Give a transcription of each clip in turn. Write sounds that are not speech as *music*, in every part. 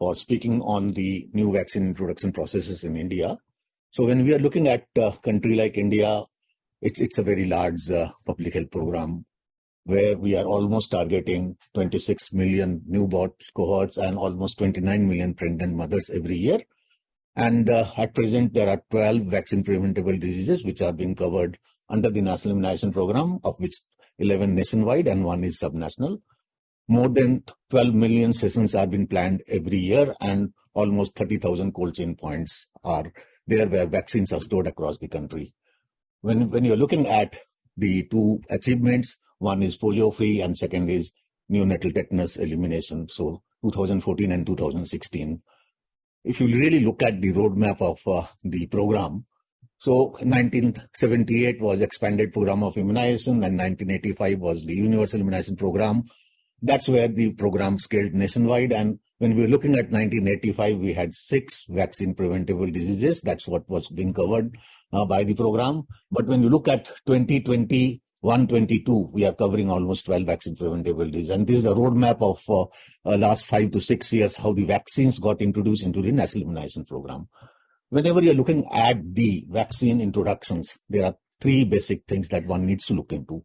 for speaking on the new vaccine introduction processes in India. So when we are looking at a country like India, it's, it's a very large uh, public health program where we are almost targeting 26 million newborn cohorts and almost 29 million pregnant mothers every year. And uh, at present, there are 12 vaccine preventable diseases which are being covered under the National Immunization Program, of which 11 nationwide and one is subnational. More than 12 million sessions are being planned every year and almost 30,000 cold chain points are there where vaccines are stored across the country. When, when you're looking at the two achievements, one is polio free and second is neonatal tetanus elimination. So 2014 and 2016. If you really look at the roadmap of uh, the program, so 1978 was expanded program of immunization and 1985 was the universal immunization program. That's where the program scaled nationwide. And when we were looking at 1985, we had six vaccine preventable diseases. That's what was being covered uh, by the program. But when you look at 2020, 122, we are covering almost 12 vaccine preventable diseases. And this is a roadmap of uh, uh, last five to six years, how the vaccines got introduced into the national immunization program. Whenever you're looking at the vaccine introductions, there are three basic things that one needs to look into.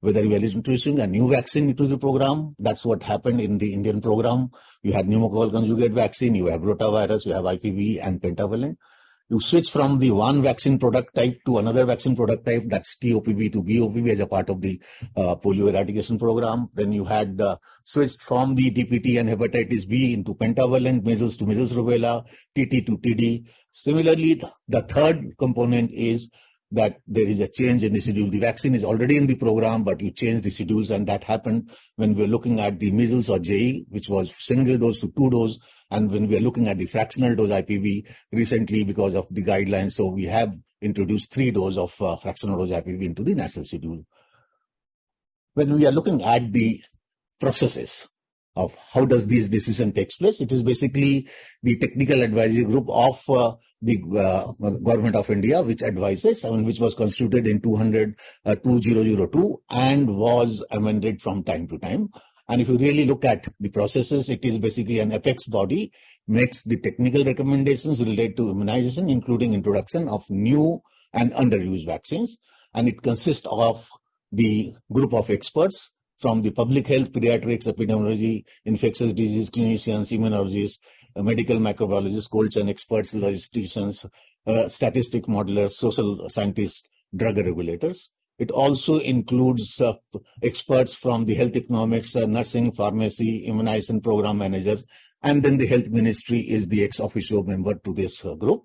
Whether you are introducing a new vaccine into the program, that's what happened in the Indian program. You had pneumococcal conjugate vaccine, you have rotavirus, you have IPV and pentavalent you switch from the one vaccine product type to another vaccine product type, that's TOPV to BOPV as a part of the uh, polio eradication program. Then you had uh, switched from the DPT and hepatitis B into pentavalent, measles to measles rubella, TT to TD. Similarly, the third component is that there is a change in the schedule. The vaccine is already in the program, but you change the schedules, and that happened when we were looking at the measles or JE, which was single dose to two dose, and when we are looking at the fractional dose IPV recently because of the guidelines. So we have introduced three dose of uh, fractional dose IPV into the national schedule. When we are looking at the processes, of how does this decision takes place. It is basically the technical advisory group of uh, the uh, government of India, which advises, I mean, which was constituted in 200, uh, 2002 and was amended from time to time. And if you really look at the processes, it is basically an apex body makes the technical recommendations related to immunization, including introduction of new and underused vaccines. And it consists of the group of experts from the public health, pediatrics, epidemiology, infectious disease clinicians, immunologists, uh, medical microbiologists, cold chain experts, logisticians, uh, statistic modelers, social scientists, drug regulators. It also includes uh, experts from the health economics, uh, nursing, pharmacy, immunization program managers, and then the health ministry is the ex officio member to this uh, group.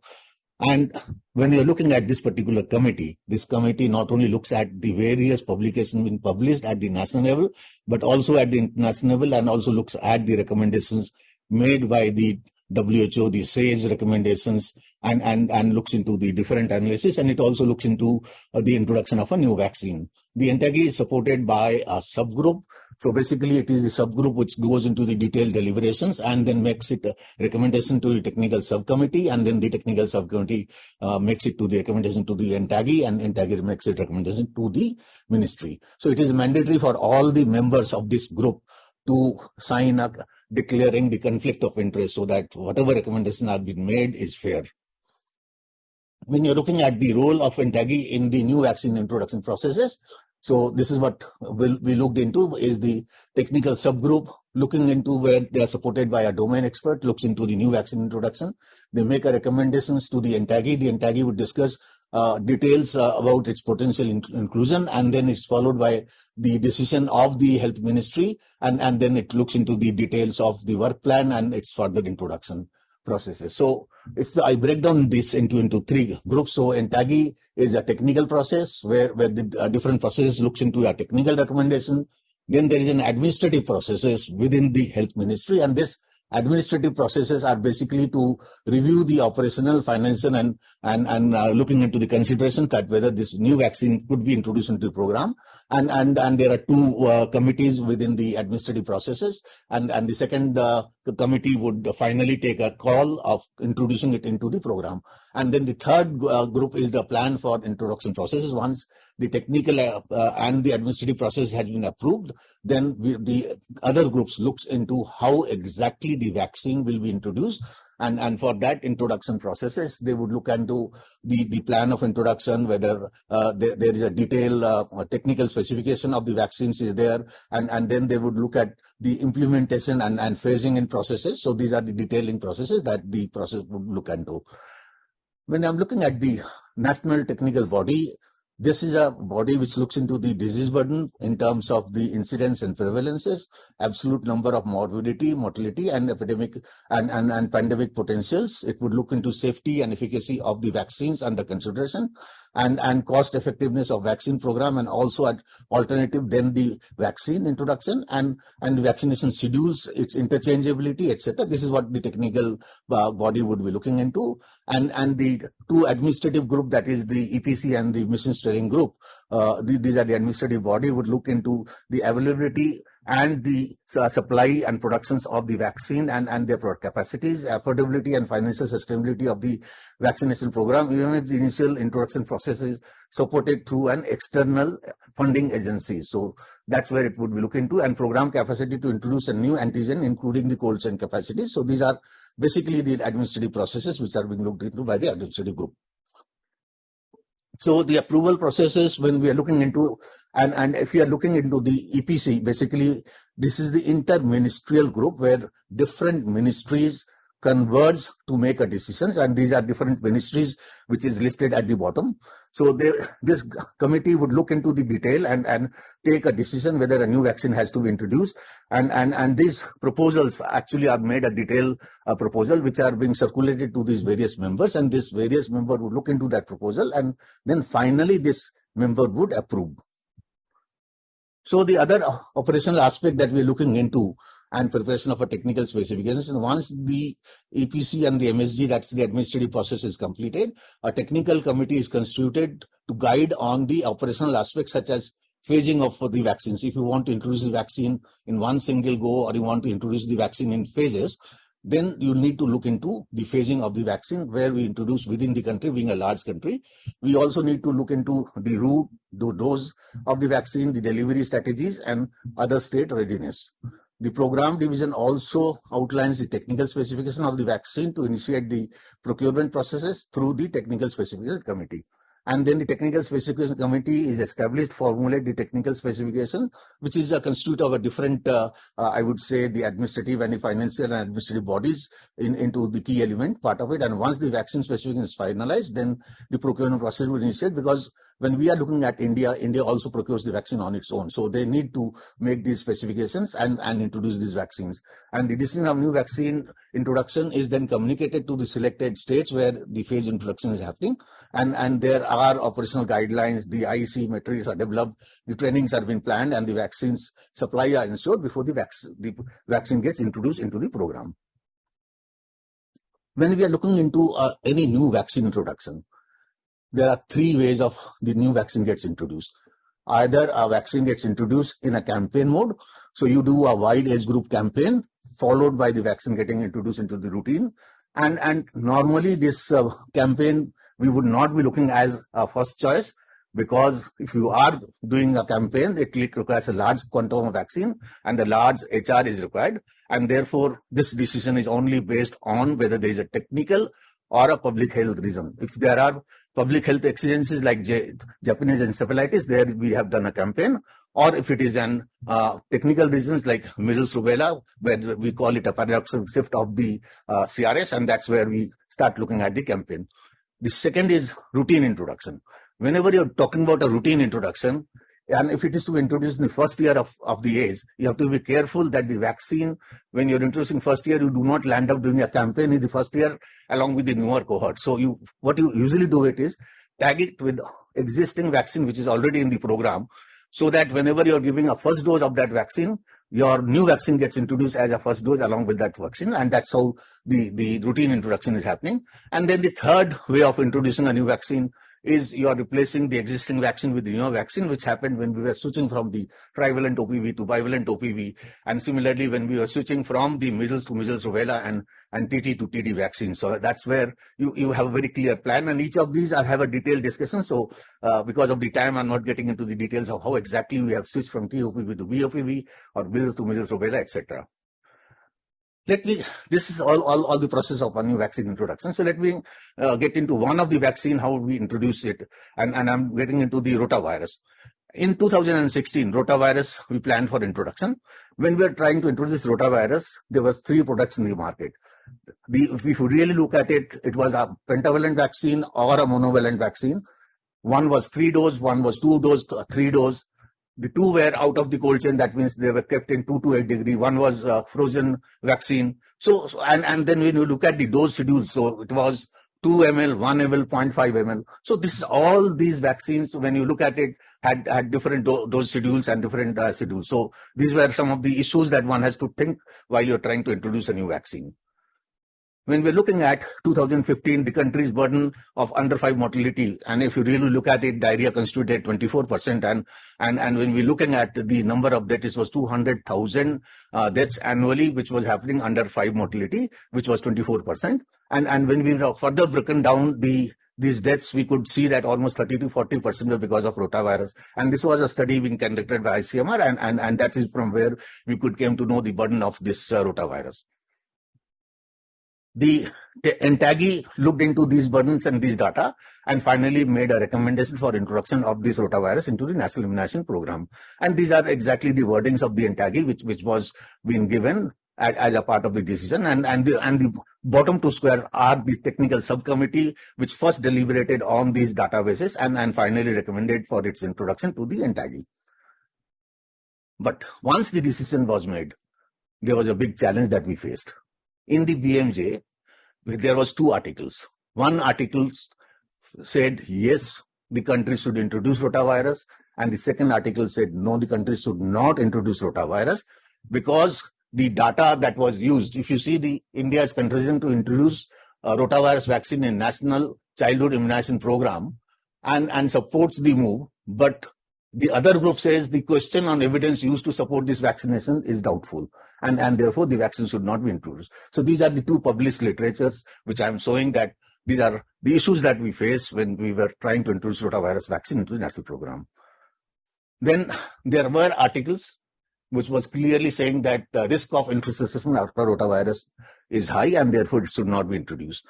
And when you're looking at this particular committee, this committee not only looks at the various publications being published at the national level, but also at the international level and also looks at the recommendations made by the WHO, the SAGE recommendations, and, and, and looks into the different analysis, and it also looks into uh, the introduction of a new vaccine. The NTAGI is supported by a subgroup. So basically, it is the subgroup which goes into the detailed deliberations and then makes it a recommendation to the technical subcommittee, and then the technical subcommittee uh, makes it to the recommendation to the NTAGI, and NTAGI makes it recommendation to the ministry. So it is mandatory for all the members of this group to sign up declaring the conflict of interest so that whatever recommendation are being made is fair. When you're looking at the role of NTAGI in the new vaccine introduction processes, so this is what we'll, we looked into is the technical subgroup looking into where they are supported by a domain expert, looks into the new vaccine introduction. They make a recommendations to the NTAGI. The NTAGI would discuss details uh, about its potential in inclusion and then it's followed by the decision of the health ministry and, and then it looks into the details of the work plan and its further introduction processes. So if I break down this into, into three groups, so NTAGI is a technical process where, where the uh, different processes looks into a technical recommendation. Then there is an administrative processes within the health ministry and this administrative processes are basically to review the operational, financial, and and and uh, looking into the consideration cut whether this new vaccine could be introduced into the program. And and and there are two uh, committees within the administrative processes, and and the second uh, committee would finally take a call of introducing it into the program. And then the third uh, group is the plan for introduction processes. Once the technical uh, and the administrative process has been approved, then we, the other groups looks into how exactly the vaccine will be introduced. And and for that introduction processes they would look into the the plan of introduction whether uh, there, there is a detailed uh, technical specification of the vaccines is there. And and then they would look at the implementation and and phasing in processes. So these are the detailing processes that the process would look into. When i'm looking at the national technical body this is a body which looks into the disease burden in terms of the incidence and prevalences, absolute number of morbidity, mortality, and epidemic and, and, and pandemic potentials. It would look into safety and efficacy of the vaccines under consideration and, and cost effectiveness of vaccine program and also at alternative then the vaccine introduction and, and vaccination schedules, its interchangeability, etc. This is what the technical uh, body would be looking into. And, and the two administrative group that is the EPC and the mission steering group, uh, these are the administrative body would look into the availability and the uh, supply and productions of the vaccine and, and their product capacities, affordability and financial sustainability of the vaccination program, even if the initial introduction process is supported through an external funding agency. So that's where it would be looked into and program capacity to introduce a new antigen, including the cold chain capacity. So these are basically the administrative processes which are being looked into by the administrative group. So the approval processes when we are looking into and, and if you are looking into the EPC, basically this is the interministerial group where different ministries converge to make a decisions and these are different ministries which is listed at the bottom. So there, this committee would look into the detail and, and take a decision whether a new vaccine has to be introduced and, and, and these proposals actually are made a detailed uh, proposal which are being circulated to these various members and this various member would look into that proposal and then finally this member would approve. So the other operational aspect that we're looking into and preparation of a technical specifications. And once the EPC and the MSG, that's the administrative process is completed, a technical committee is constituted to guide on the operational aspects such as phasing of the vaccines. If you want to introduce the vaccine in one single go or you want to introduce the vaccine in phases, then you need to look into the phasing of the vaccine where we introduce within the country being a large country. We also need to look into the route, the dose of the vaccine, the delivery strategies and other state readiness. The program division also outlines the technical specification of the vaccine to initiate the procurement processes through the technical specification committee. And then the technical specification committee is established formulate the technical specification which is a constitute of a different uh, uh, i would say the administrative and the financial and administrative bodies in, into the key element part of it. And once the vaccine specification is finalized then the procurement process will initiate because when we are looking at india india also procures the vaccine on its own. So they need to make these specifications and and introduce these vaccines. And the decision of new vaccine introduction is then communicated to the selected states where the phase introduction is happening. And and there are operational guidelines the IEC materials are developed the trainings are being planned and the vaccines supply are ensured before the, vac the vaccine gets introduced into the program. When we are looking into uh, any new vaccine introduction there are three ways of the new vaccine gets introduced either a vaccine gets introduced in a campaign mode so you do a wide age group campaign followed by the vaccine getting introduced into the routine. And, and normally this uh, campaign, we would not be looking as a first choice because if you are doing a campaign, it requires a large quantum of vaccine and a large HR is required. And therefore, this decision is only based on whether there is a technical or a public health reason. If there are public health exigencies like J Japanese encephalitis, there we have done a campaign or if it is an uh, technical reasons like measles rubella, where we call it a paradoxical shift of the uh, CRS, and that's where we start looking at the campaign. The second is routine introduction. Whenever you're talking about a routine introduction, and if it is to introduce in the first year of, of the age, you have to be careful that the vaccine, when you're introducing first year, you do not land up doing a campaign in the first year along with the newer cohort. So you, what you usually do it is tag it with existing vaccine, which is already in the program so that whenever you're giving a first dose of that vaccine, your new vaccine gets introduced as a first dose along with that vaccine. And that's how the, the routine introduction is happening. And then the third way of introducing a new vaccine is you are replacing the existing vaccine with the newer vaccine, which happened when we were switching from the trivalent OPV to bivalent OPV. And similarly, when we were switching from the measles to measles rubella and, and TT to TD vaccine. So that's where you, you have a very clear plan. And each of these I have a detailed discussion. So uh, because of the time, I'm not getting into the details of how exactly we have switched from TOPV to BOPV or measles to measles rubella, etc let me this is all, all all the process of a new vaccine introduction. So let me uh, get into one of the vaccine how we introduce it and and i'm getting into the rotavirus. In 2016 rotavirus we planned for introduction. When we were trying to introduce rotavirus there was three products in the market. The, if you really look at it it was a pentavalent vaccine or a monovalent vaccine. One was three dose one was two dose three dose the two were out of the cold chain. That means they were kept in 2 to 8 degree. One was uh, frozen vaccine. So, and, and then when you look at the dose schedule, so it was 2 ml, 1 ml, 0.5 ml. So this is all these vaccines, when you look at it, had, had different do dose schedules and different uh, schedules. So these were some of the issues that one has to think while you're trying to introduce a new vaccine. When we're looking at 2015, the country's burden of under 5 mortality, and if you really look at it, diarrhea constituted 24%, and, and, and when we're looking at the number of deaths, it was 200,000 uh, deaths annually, which was happening under 5 mortality, which was 24%. And, and when we further broken down the these deaths, we could see that almost 30 to 40 percent were because of rotavirus. And this was a study being conducted by ICMR, and, and, and that is from where we could came to know the burden of this uh, rotavirus. The, the looked into these burdens and these data and finally made a recommendation for introduction of this rotavirus into the national immunization program. And these are exactly the wordings of the NTAGI, which, which was being given as, as, a part of the decision. And, and, the, and the bottom two squares are the technical subcommittee, which first deliberated on these databases and, and finally recommended for its introduction to the NTAGI. But once the decision was made, there was a big challenge that we faced in the BMJ, there was two articles. One article said, yes, the country should introduce rotavirus. And the second article said, no, the country should not introduce rotavirus because the data that was used, if you see the India's contribution to introduce uh, a rotavirus vaccine in national childhood immunization program and, and supports the move, but the other group says the question on evidence used to support this vaccination is doubtful and, and therefore the vaccine should not be introduced. So these are the two published literatures which I am showing that these are the issues that we face when we were trying to introduce rotavirus vaccine into the national program. Then there were articles which was clearly saying that the risk of infestation after rotavirus is high and therefore it should not be introduced.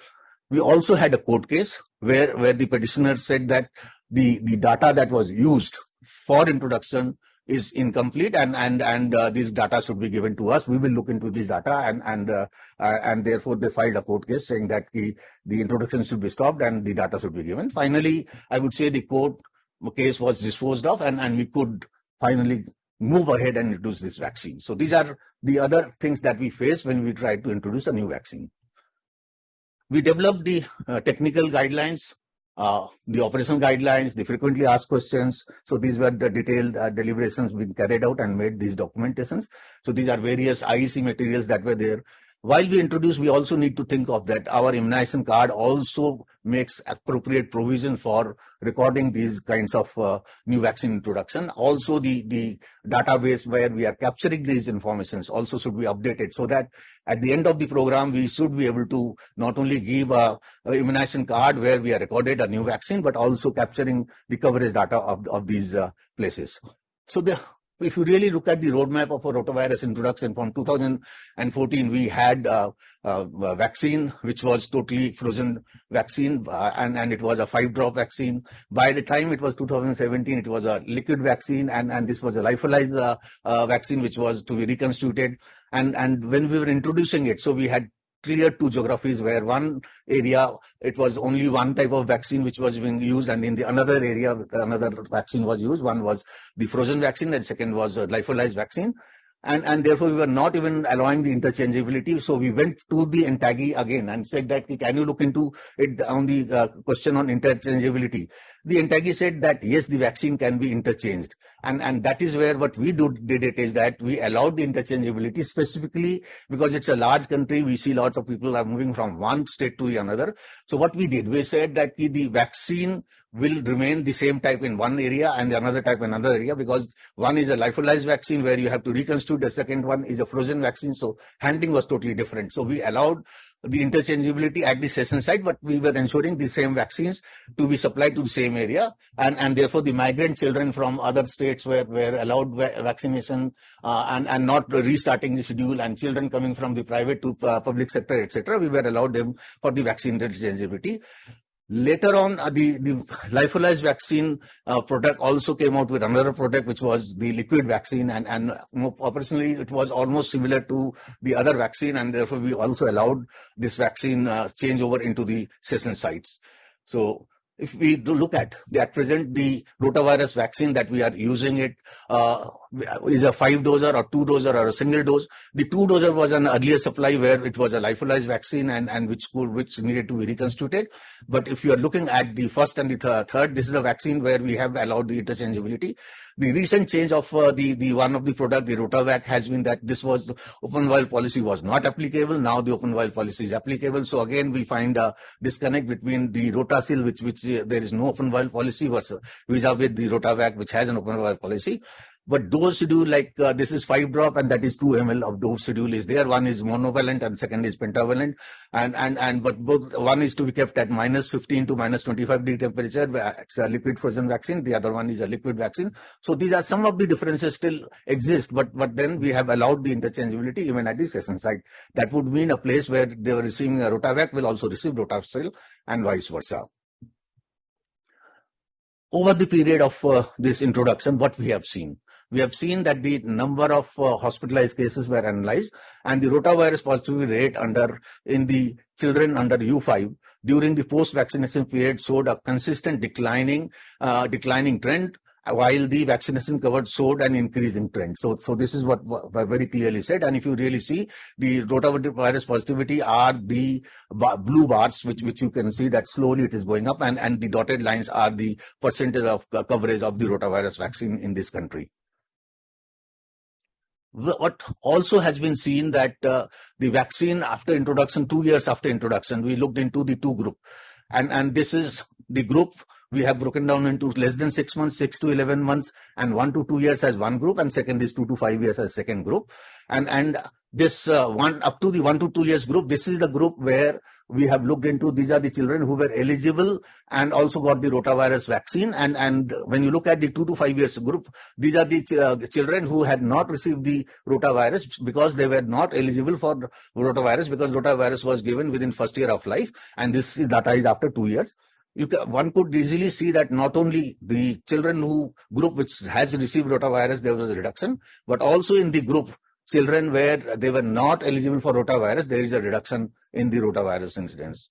We also had a court case where, where the petitioner said that the, the data that was used for introduction is incomplete and and and uh, these data should be given to us. We will look into this data and and uh, uh, and therefore they filed a court case saying that the the introduction should be stopped and the data should be given. Finally i would say the court case was disposed of and and we could finally move ahead and introduce this vaccine. So these are the other things that we face when we try to introduce a new vaccine. We developed the uh, technical guidelines uh, the operational guidelines, the frequently asked questions. So these were the detailed uh, deliberations being carried out and made these documentations. So these are various IEC materials that were there while we introduce, we also need to think of that our immunization card also makes appropriate provision for recording these kinds of uh, new vaccine introduction. Also, the, the database where we are capturing these informations also should be updated so that at the end of the program, we should be able to not only give a, a immunization card where we are recorded a new vaccine, but also capturing the coverage data of, of these uh, places. So the if you really look at the roadmap of a rotavirus introduction from 2014, we had uh, uh, a vaccine which was totally frozen vaccine uh, and, and it was a five drop vaccine. By the time it was 2017, it was a liquid vaccine and, and this was a lyophilized uh, uh, vaccine which was to be reconstituted. And, and when we were introducing it, so we had clear two geographies where one area it was only one type of vaccine which was being used and in the another area another vaccine was used. One was the frozen vaccine and second was a lyophilized vaccine and, and therefore we were not even allowing the interchangeability. So we went to the NTAGI again and said that can you look into it on the uh, question on interchangeability. The NTAGI said that yes, the vaccine can be interchanged. And, and that is where what we do, did it is that we allowed the interchangeability specifically because it's a large country. We see lots of people are moving from one state to the another. So what we did, we said that the vaccine will remain the same type in one area and another type in another area because one is a lyophilized vaccine where you have to reconstitute. The second one is a frozen vaccine. So handling was totally different. So we allowed the interchangeability at the session site, but we were ensuring the same vaccines to be supplied to the same area. And, and therefore the migrant children from other states were, were allowed va vaccination uh, and, and not restarting the schedule and children coming from the private to uh, public sector, etc. We were allowed them for the vaccine interchangeability. Later on, uh, the, the lyophilized vaccine uh, product also came out with another product, which was the liquid vaccine. And, and operationally, it was almost similar to the other vaccine. And therefore, we also allowed this vaccine uh, change over into the session sites. So if we do look at the, at present the rotavirus vaccine that we are using it uh, is a five doser or two doser or a single dose. The two doser was an earlier supply where it was a lyophilized vaccine and, and which could, which needed to be reconstituted. But if you are looking at the first and the th third, this is a vaccine where we have allowed the interchangeability. The recent change of uh, the, the one of the product, the Rotavac, has been that this was the open vial policy was not applicable. Now the open vial policy is applicable. So again, we find a disconnect between the Rotasiil, which, which uh, there is no open vial policy versus vis-a-vis the Rotavac, which has an open vial policy. But dose schedule like uh, this is 5 drop and that is 2 ml of dose schedule is there. One is monovalent and second is pentavalent. And, and, and, but both, one is to be kept at minus 15 to minus 25 degree temperature. It's a liquid frozen vaccine. The other one is a liquid vaccine. So these are some of the differences still exist, but, but then we have allowed the interchangeability even at the session site. That would mean a place where they were receiving a Rotavac will also receive Rotasiil and vice versa over the period of uh, this introduction, what we have seen we have seen that the number of uh, hospitalized cases were analyzed and the rotavirus positivity rate under in the children under U5 during the post-vaccination period showed a consistent declining uh, declining trend while the vaccination covered showed an increasing trend. So, so this is what, what very clearly said. And if you really see the rotavirus positivity are the blue bars, which, which you can see that slowly it is going up and, and the dotted lines are the percentage of coverage of the rotavirus vaccine in this country what also has been seen that uh, the vaccine after introduction, two years after introduction, we looked into the two group. And, and this is the group we have broken down into less than six months, six to 11 months, and one to two years as one group, and second is two to five years as second group. And, and this uh, one up to the one to two years group, this is the group where we have looked into these are the children who were eligible and also got the rotavirus vaccine. And, and when you look at the two to five years group, these are the, uh, the children who had not received the rotavirus because they were not eligible for rotavirus because rotavirus was given within first year of life. And this is data is after two years. You can, one could easily see that not only the children who group which has received rotavirus, there was a reduction, but also in the group children where they were not eligible for rotavirus, there is a reduction in the rotavirus incidence.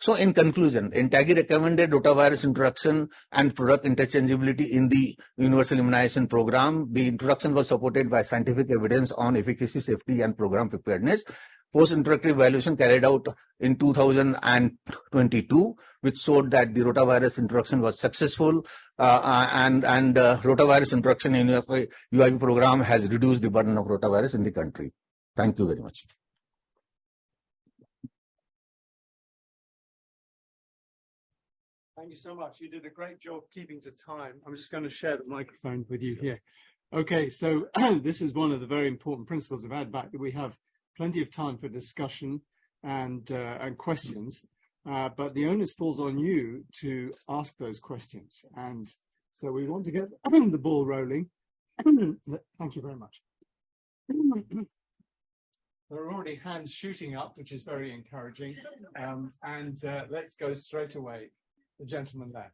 So in conclusion, NTAGI recommended rotavirus introduction and product interchangeability in the universal immunization program. The introduction was supported by scientific evidence on efficacy, safety and program preparedness post-introductory evaluation carried out in 2022, which showed that the rotavirus introduction was successful uh, uh and, and uh, rotavirus introduction in UIP, UIP program has reduced the burden of rotavirus in the country. Thank you very much. Thank you so much. You did a great job keeping to time. I'm just going to share the microphone with you here. Okay, so *clears throat* this is one of the very important principles of ADVAC that we have plenty of time for discussion and uh, and questions. Uh, but the onus falls on you to ask those questions. And so we want to get *clears throat* the ball rolling. *clears throat* Thank you very much. there are already hands shooting up, which is very encouraging. Um, and uh, let's go straight away. The gentleman there.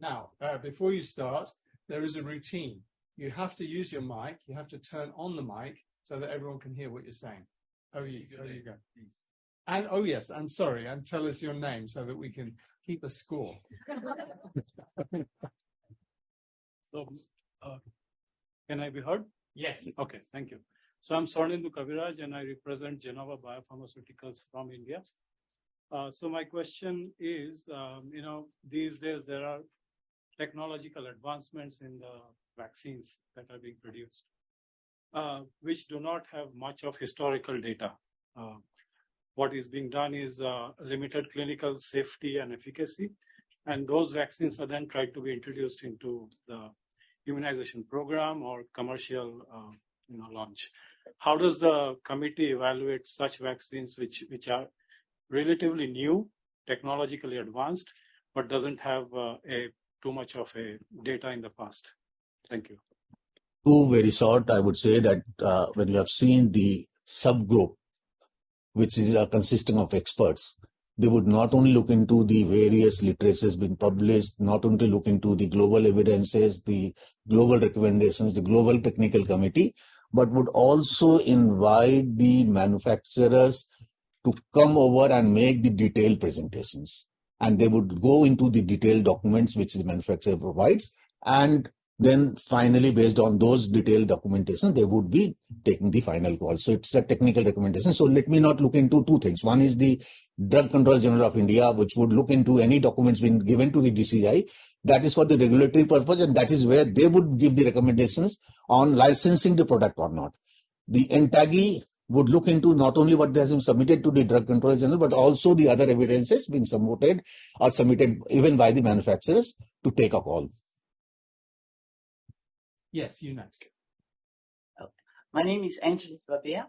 Now, uh, before you start, there is a routine. You have to use your mic. You have to turn on the mic so that everyone can hear what you're saying. Oh, you, there you go. And oh yes, and sorry, and tell us your name so that we can keep a score. *laughs* so, uh, can I be heard? Yes. Okay, thank you. So I'm Swarnindu Kaviraj and I represent Gennova Biopharmaceuticals from India. Uh, so my question is, um, you know, these days there are technological advancements in the vaccines that are being produced uh, which do not have much of historical data. Uh, what is being done is uh, limited clinical safety and efficacy. And those vaccines are then tried to be introduced into the immunization program or commercial uh, you know, launch. How does the committee evaluate such vaccines which, which are relatively new, technologically advanced, but doesn't have uh, a too much of a data in the past? Thank you. Two very short, I would say that uh, when you have seen the subgroup, which is uh, consisting of experts, they would not only look into the various literatures being published, not only look into the global evidences, the global recommendations, the global technical committee, but would also invite the manufacturers to come over and make the detailed presentations. And they would go into the detailed documents which the manufacturer provides and then finally based on those detailed documentation they would be taking the final call. So it's a technical recommendation so let me not look into two things. One is the drug control general of india which would look into any documents being given to the dci that is for the regulatory purpose and that is where they would give the recommendations on licensing the product or not. The NTAGI would look into not only what has been submitted to the drug control general but also the other evidences being submitted or submitted even by the manufacturers to take a call Yes, you next. My name is Angelique Babea.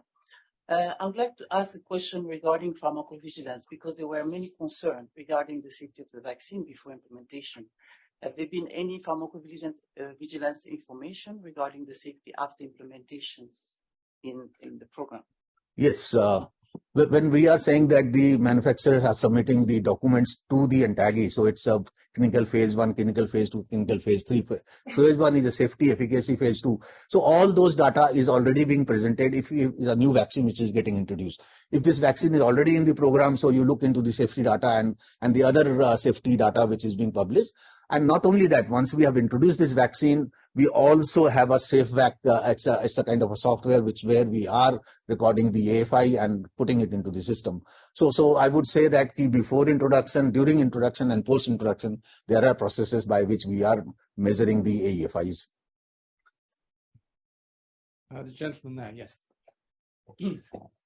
Uh, I would like to ask a question regarding pharmacovigilance because there were many concerns regarding the safety of the vaccine before implementation. Have there been any pharmacovigilance uh, vigilance information regarding the safety after implementation in, in the program? Yes, uh, when we are saying that the manufacturers are submitting the documents to the entity, so it's a clinical phase one, clinical phase two, clinical phase three. Phase one is a safety efficacy phase two. So all those data is already being presented if it's a new vaccine which is getting introduced. If this vaccine is already in the program, so you look into the safety data and, and the other uh, safety data which is being published. And not only that, once we have introduced this vaccine, we also have a SafeVac. Uh, it's, a, it's a kind of a software which where we are recording the AFI and putting it into the system. So, so I would say that before introduction, during introduction, and post introduction, there are processes by which we are measuring the AFIs. Uh, the gentleman there, yes.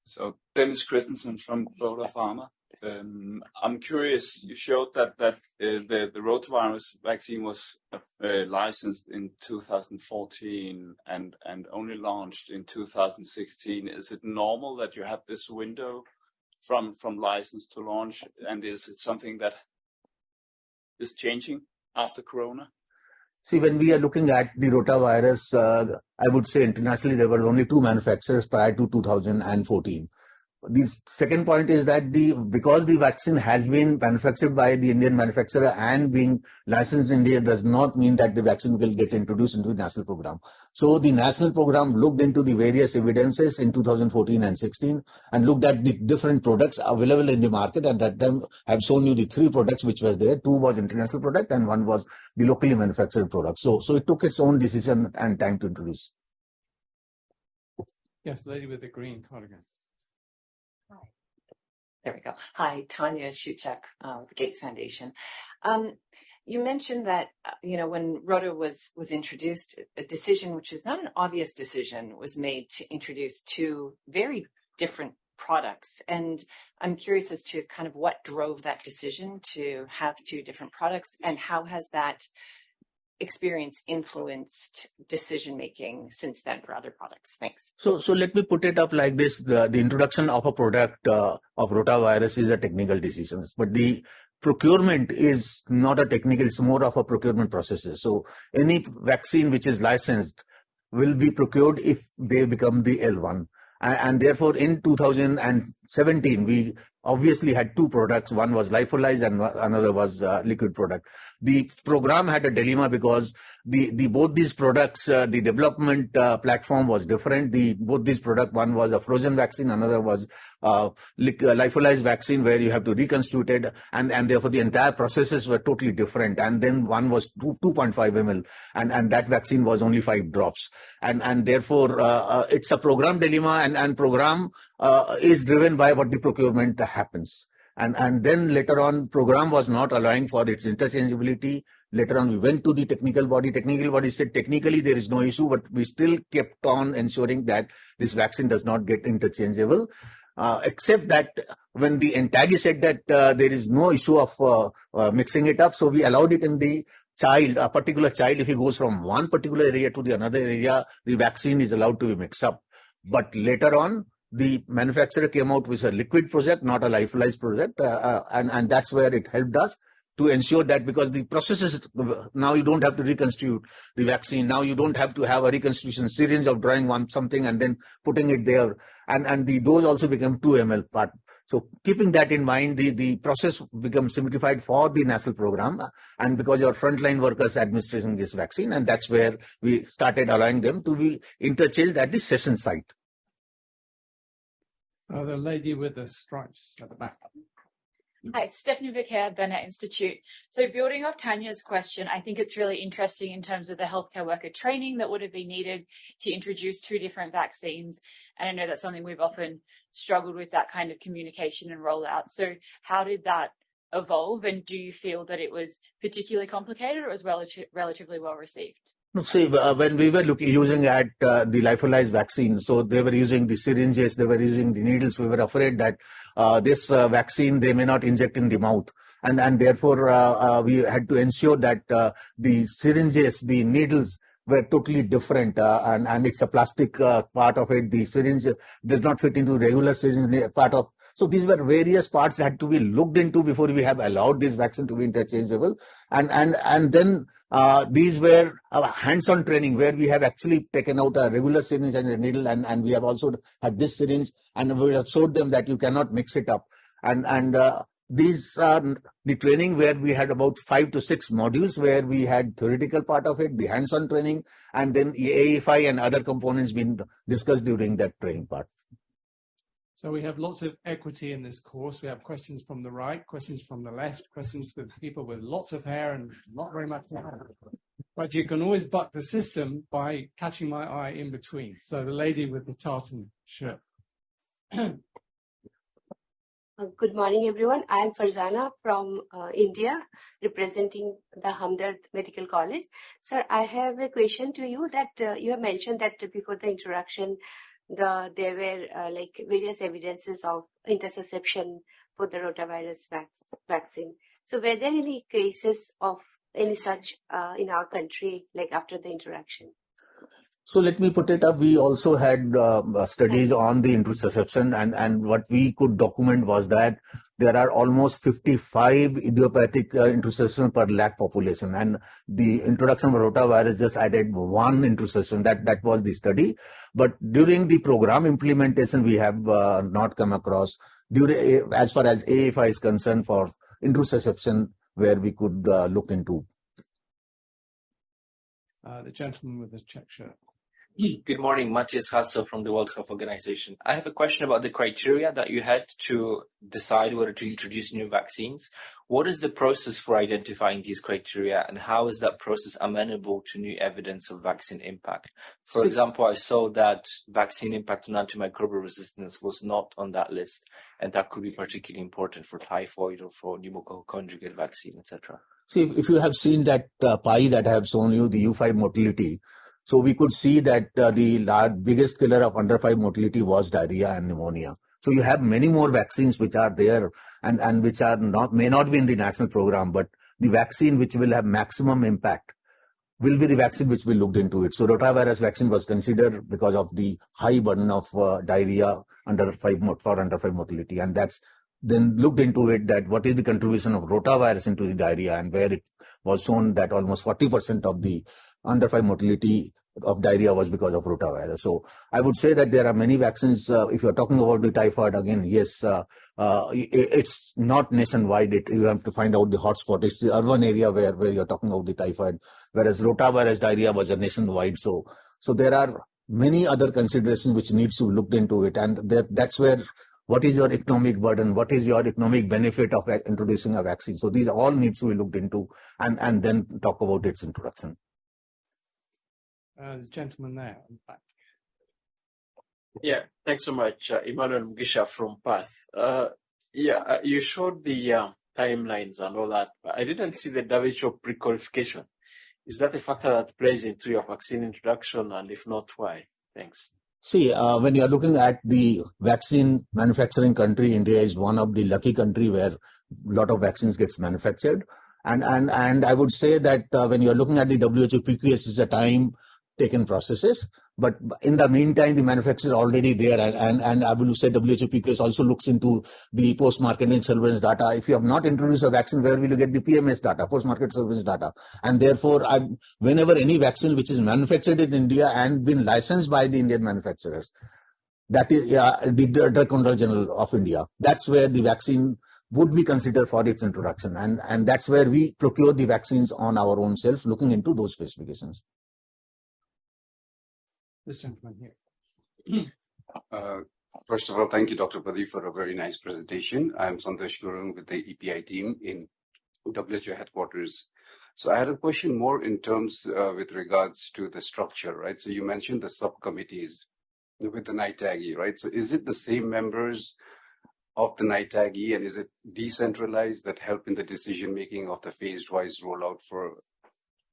so Dennis Christensen from Croda Pharma. Um, I'm curious, you showed that uh, the rotavirus vaccine was uh, licensed in 2014 and and only launched in 2016. Is it normal that you have this window from from license to launch, and is it something that is changing after Corona? See, when we are looking at the rotavirus, uh, I would say internationally there were only two manufacturers prior to 2014 the second point is that the because the vaccine has been manufactured by the Indian manufacturer and being licensed in India does not mean that the vaccine will get introduced into the national program. So the national program looked into the various evidences in 2014 and 16 and looked at the different products available in the market. At that time, I've shown you the three products which was there. Two was international product and one was the locally manufactured product. So, so it took its own decision and time to introduce. Yes, lady with the green cardigan. There we go. Hi, Tanya Shuchek, uh, the Gates Foundation. Um, you mentioned that uh, you know when Rota was was introduced, a decision which is not an obvious decision was made to introduce two very different products, and I'm curious as to kind of what drove that decision to have two different products, and how has that experience influenced decision making since then for other products? Thanks. So, so let me put it up like this: the, the introduction of a product uh, of rotavirus is a technical decision, but the procurement is not a technical; it's more of a procurement process. So, any vaccine which is licensed will be procured if they become the L1. And, and therefore, in 2017, we obviously had two products. One was lyophilized and another was uh, liquid product. The program had a dilemma because the, the both these products, uh, the development uh, platform was different. The both these product, one was a frozen vaccine, another was uh, uh, lyophilized vaccine where you have to reconstitute it, and and therefore the entire processes were totally different. And then one was 2, 2.5 ml, and and that vaccine was only five drops. And and therefore uh, uh, it's a program dilemma, and and program is driven by what the procurement happens. And, and then later on, program was not allowing for its interchangeability. Later on, we went to the technical body. Technical body said technically there is no issue, but we still kept on ensuring that this vaccine does not get interchangeable. Uh, except that when the NTAGI said that uh, there is no issue of uh, uh, mixing it up, so we allowed it in the child, a particular child, if he goes from one particular area to the another area, the vaccine is allowed to be mixed up. But later on, the manufacturer came out with a liquid project, not a lyophilized project, uh, uh, and, and that's where it helped us to ensure that because the process is now you don't have to reconstitute the vaccine. Now you don't have to have a reconstitution syringe of drawing one something and then putting it there. And and the dose also become 2 ml part. So keeping that in mind the the process becomes simplified for the nasal program and because your frontline workers administering this vaccine and that's where we started allowing them to be interchanged at the session site. Uh, the lady with the stripes at the back Hi, Stephanie Vicaire, Bennett Institute. So building off Tanya's question, I think it's really interesting in terms of the healthcare worker training that would have been needed to introduce two different vaccines. And I know that's something we've often struggled with that kind of communication and rollout. So how did that evolve? And do you feel that it was particularly complicated or was relative, relatively well received? See, uh, when we were looking using at uh, the lyophilized vaccine, so they were using the syringes, they were using the needles. We were afraid that uh, this uh, vaccine they may not inject in the mouth, and and therefore uh, uh, we had to ensure that the syringes, the needles were totally different and, and it's a plastic part of it. The syringe does not fit into regular syringe part of. So these were various parts that had to be looked into before we have allowed this vaccine to be interchangeable. And, and, and then uh, these were hands-on training where we have actually taken out a regular syringe and a needle and, and we have also had this syringe and we have showed them that you cannot mix it up. And, and uh, these are the training where we had about five to six modules where we had theoretical part of it, the hands-on training, and then AFI and other components being discussed during that training part. So we have lots of equity in this course. We have questions from the right, questions from the left, questions with people with lots of hair and not very much hair. But you can always buck the system by catching my eye in between. So the lady with the tartan shirt. *clears throat* Uh, good morning, everyone. I am Farzana from uh, India, representing the Hamdard Medical College. Sir, I have a question to you that uh, you have mentioned that before the introduction, the there were uh, like various evidences of intussusception for the rotavirus vac vaccine. So, were there any cases of any such uh, in our country, like after the interaction? So let me put it up. We also had uh, studies on the intussusception and, and what we could document was that there are almost 55 idiopathic uh, per lakh population and the introduction of rotavirus just added one intussusception. That, that was the study. But during the program implementation, we have uh, not come across during, as far as AFI is concerned for intussusception where we could uh, look into. Uh, the gentleman with the check shirt. Good morning, Matthias Hassel from the World Health Organization. I have a question about the criteria that you had to decide whether to introduce new vaccines. What is the process for identifying these criteria and how is that process amenable to new evidence of vaccine impact? For example, I saw that vaccine impact on antimicrobial resistance was not on that list, and that could be particularly important for typhoid or for pneumococcal conjugate vaccine, etc. See, if you have seen that uh, pie that I have shown you, the U5 mortality, so we could see that uh, the large, biggest killer of under 5 mortality was diarrhea and pneumonia. So you have many more vaccines which are there and, and which are not may not be in the national program, but the vaccine which will have maximum impact will be the vaccine which we looked into it. So rotavirus vaccine was considered because of the high burden of uh, diarrhea under five for under five mortality, and that's then looked into it that what is the contribution of rotavirus into the diarrhea, and where it was shown that almost 40% of the under 5 mortality of diarrhea was because of rotavirus. So I would say that there are many vaccines. Uh, if you're talking about the typhoid again, yes, uh, uh, it, it's not nationwide. It, you have to find out the hotspot. It's the urban area where, where you're talking about the typhoid, whereas rotavirus diarrhea was a nationwide. So, so there are many other considerations which needs to be looked into it. And that, that's where what is your economic burden? What is your economic benefit of introducing a vaccine? So these all needs to be looked into and, and then talk about its introduction. Uh, the gentleman there. Yeah, thanks so much, uh, Emmanuel Mugisha from PATH. Uh, yeah, uh, you showed the uh, timelines and all that, but I didn't see the WHO pre-qualification. Is that a factor that plays into your vaccine introduction, and if not, why? Thanks. See, uh, when you are looking at the vaccine manufacturing country, India is one of the lucky country where a lot of vaccines gets manufactured. And, and, and I would say that uh, when you're looking at the WHO PQS is a time taken processes. But in the meantime, the manufacturer is already there. And, and, and I will say WHO PQS also looks into the post-marketing surveillance data. If you have not introduced a vaccine, where will you get the PMS data, post-market surveillance data? And therefore, I, whenever any vaccine which is manufactured in India and been licensed by the Indian manufacturers, that is yeah, the Drug Control General of India. That's where the vaccine would be considered for its introduction. And, and that's where we procure the vaccines on our own self, looking into those specifications. This gentleman here. Uh, first of all, thank you, Dr. Padi, for a very nice presentation. I'm Santosh Gurung with the EPI team in WHO headquarters. So I had a question more in terms uh, with regards to the structure, right? So you mentioned the subcommittees with the NTAGI, right? So is it the same members of the NTAGI, and is it decentralized that help in the decision making of the phased wise rollout for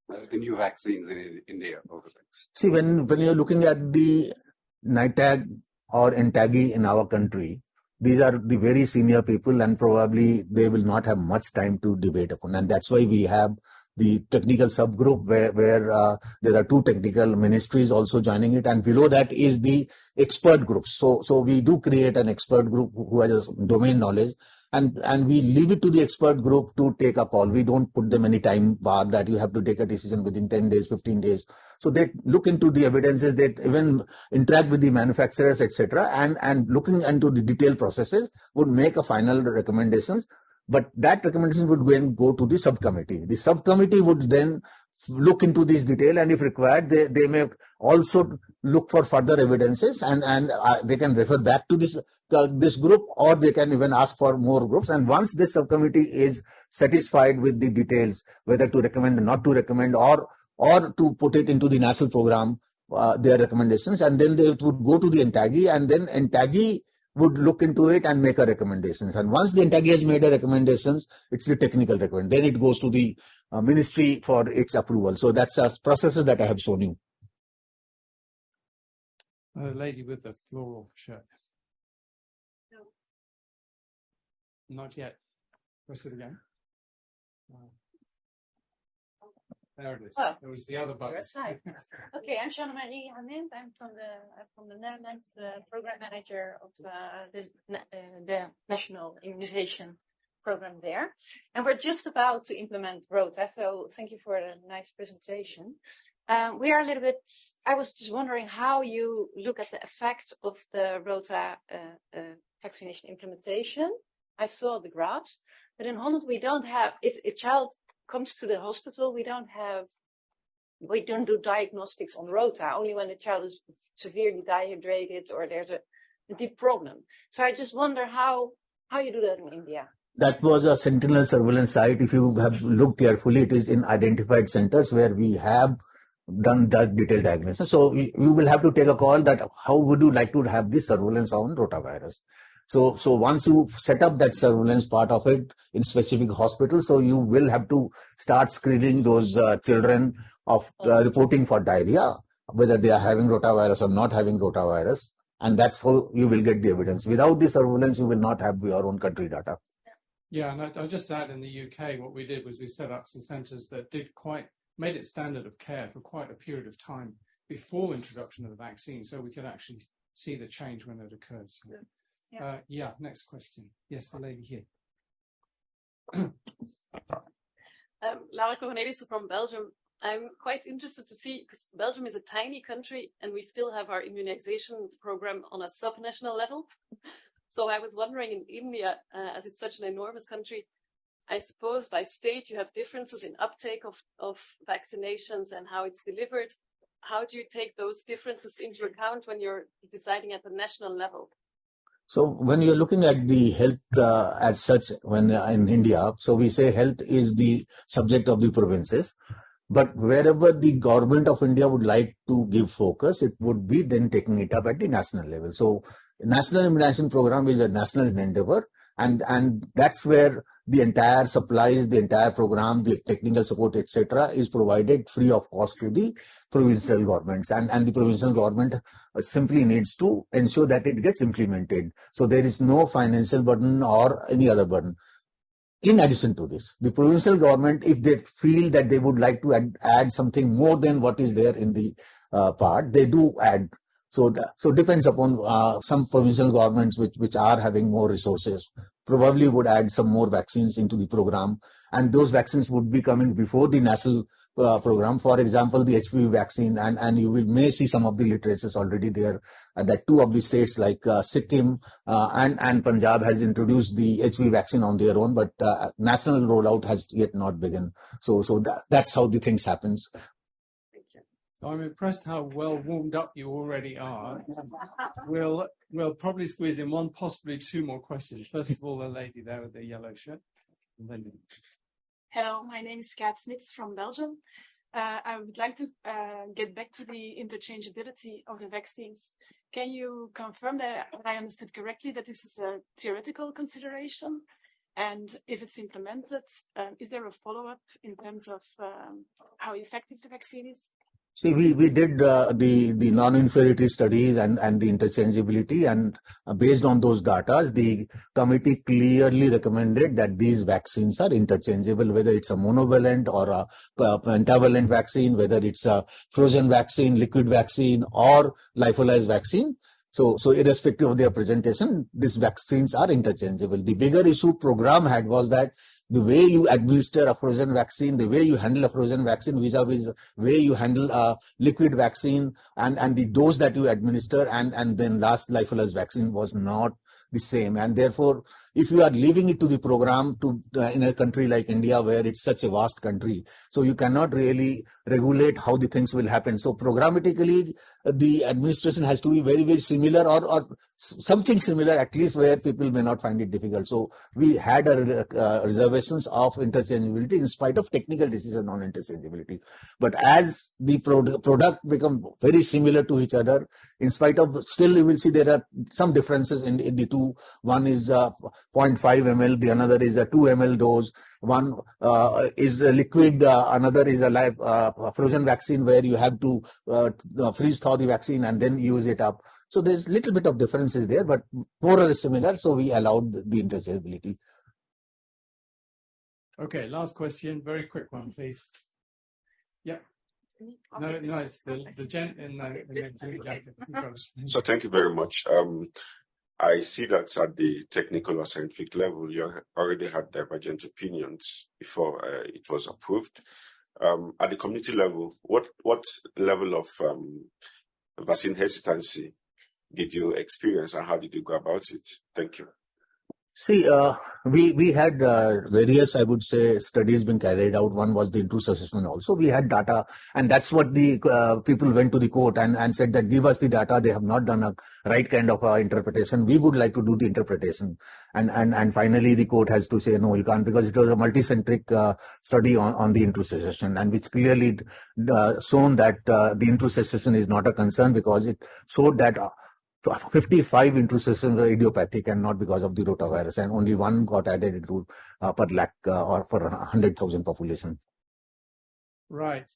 the new vaccines in India? See, when when you're looking at the NITAG or NTAGI in our country, these are the very senior people, and probably they will not have much time to debate upon, and that's why we have the technical subgroup where, where uh, there are two technical ministries also joining it. And below that is the expert groups so so we do create an expert group who has domain knowledge and and we leave it to the expert group to take a call. We don't put them any time bar that you have to take a decision within 10 days 15 days. So they look into the evidences they even interact with the manufacturers etc and and looking into the detailed processes would make a final recommendations. But that recommendation would then go to the subcommittee. The subcommittee would then look into this detail and if required they, they may also look for further evidences and and uh, they can refer back to this uh, this group or they can even ask for more groups. And once this subcommittee is satisfied with the details whether to recommend or not to recommend or or to put it into the national program uh, their recommendations and then they would go to the NTAGI and then NTAGI would look into it and make a recommendations. And once the NTAGI has made a recommendations, it's the technical recommend. Then it goes to the uh, ministry for its approval. So that's a processes that I have shown you. A lady with the floral shirt. No. Not yet. Press it again. Uh, there it is. Oh, it was the other button. *laughs* okay, I'm Shana Marie Hamid. I'm from the I'm from the Netherlands, the program manager of uh, the uh, the national immunization program there, and we're just about to implement ROTA. So thank you for a nice presentation. Um, we are a little bit. I was just wondering how you look at the effect of the ROTA uh, uh, vaccination implementation. I saw the graphs, but in Holland we don't have. If a child comes to the hospital, we don't have, we don't do diagnostics on rota, only when the child is severely dehydrated or there's a, a deep problem. So I just wonder how, how you do that in India. That was a sentinel surveillance site. If you have looked carefully, it is in identified centers where we have done that detailed diagnosis. So you will have to take a call that how would you like to have this surveillance on rotavirus? So, so once you set up that surveillance part of it in specific hospitals, so you will have to start screening those uh, children of uh, reporting for diarrhea, whether they are having rotavirus or not having rotavirus. And that's how you will get the evidence. Without the surveillance, you will not have your own country data. Yeah, and I, I'll just add in the UK, what we did was we set up some centres that did quite, made it standard of care for quite a period of time before introduction of the vaccine, so we could actually see the change when it occurred. So. Yeah. Yeah. Uh, yeah, next question. Yes, the lady here. *coughs* um, Lara Cornelissen from Belgium. I'm quite interested to see, because Belgium is a tiny country and we still have our immunization program on a sub-national level. so I was wondering in India, uh, as it's such an enormous country, I suppose by state you have differences in uptake of, of vaccinations and how it's delivered. How do you take those differences into account when you're deciding at the national level? So when you're looking at the health uh, as such, when uh, in India, so we say health is the subject of the provinces. But wherever the government of India would like to give focus, it would be then taking it up at the national level. So national immunization program is a national endeavor and and that's where the entire supplies, the entire program, the technical support, etc., is provided free of cost to the provincial governments, and and the provincial government uh, simply needs to ensure that it gets implemented. So there is no financial burden or any other burden. In addition to this, the provincial government, if they feel that they would like to add, add something more than what is there in the uh, part, they do add. So, the, so depends upon uh, some provincial governments which which are having more resources probably would add some more vaccines into the program, and those vaccines would be coming before the national uh, program. For example, the HPV vaccine, and, and you will may see some of the literatures already there uh, that two of the states like uh, Sikkim uh, and, and Punjab has introduced the HPV vaccine on their own, but uh, national rollout has yet not begun. So, so that, that's how the things happens. I'm impressed how well warmed up you already are. We'll we'll probably squeeze in one, possibly two more questions. First of all, the lady there with the yellow shirt, Hello, my name is Kat Smits from Belgium. Uh, I would like to uh, get back to the interchangeability of the vaccines. Can you confirm that I understood correctly that this is a theoretical consideration? And if it's implemented, uh, is there a follow-up in terms of um, how effective the vaccine is? See, we, we did uh, the, the non-inferiority studies and, and the interchangeability and uh, based on those data, the committee clearly recommended that these vaccines are interchangeable, whether it's a monovalent or a, a pentavalent vaccine, whether it's a frozen vaccine, liquid vaccine or lyophilized vaccine. So, so irrespective of their presentation, these vaccines are interchangeable. The bigger issue program had was that the way you administer a frozen vaccine, the way you handle a frozen vaccine vis-a-vis the way you handle a liquid vaccine and, and the dose that you administer and, and then last lyophilized vaccine was not the same. And therefore, if you are leaving it to the program to uh, in a country like India where it's such a vast country, so you cannot really regulate how the things will happen. So programmatically, the administration has to be very, very similar or, or something similar at least where people may not find it difficult. So we had a, uh, reservations of interchangeability in spite of technical decision on interchangeability. But as the pro product become very similar to each other, in spite of still you will see there are some differences in, in the two. One is uh, 0.5 ml, the another is a 2 ml dose. One uh, is a liquid, uh, another is a live uh, frozen vaccine where you have to uh, freeze thaw the vaccine and then use it up. So there's a little bit of differences there, but more or less similar. So we allowed the interchangeability. Okay, last question, very quick one, please. Yeah. No, no, it's the, the gent in the, in the jacket. So thank you very much. Um, I see that at the technical or scientific level, you already had divergent opinions before uh, it was approved. Um, at the community level, what what level of um, vaccine hesitancy did you experience, and how did you go about it? Thank you. See, uh, we we had uh, various, I would say, studies being carried out. One was the intussusception. Also, we had data, and that's what the uh, people went to the court and and said that give us the data. They have not done a right kind of uh, interpretation. We would like to do the interpretation, and and and finally the court has to say no, you can't because it was a multicentric uh, study on on the intussusception, and which clearly uh, shown that the intussusception is not a concern because it showed that. Uh, 55 intrusisms were idiopathic and not because of the rotavirus, and only one got added into uh, per lakh uh, or for 100,000 population. Right.